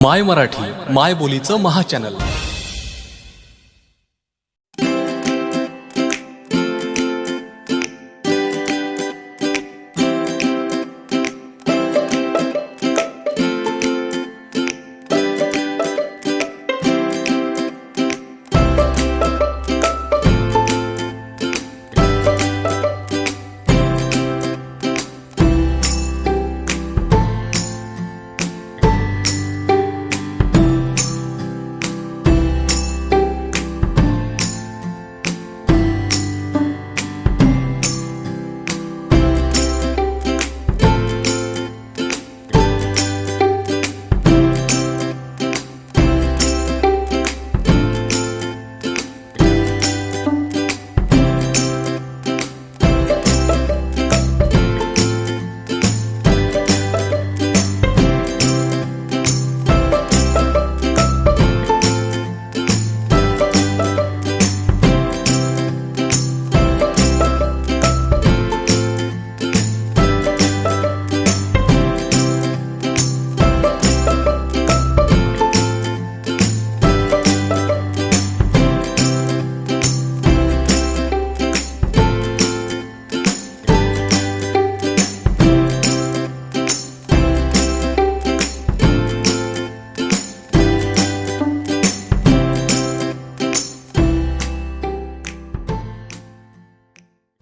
माय मराठी माय बोलीचं महाचॅनल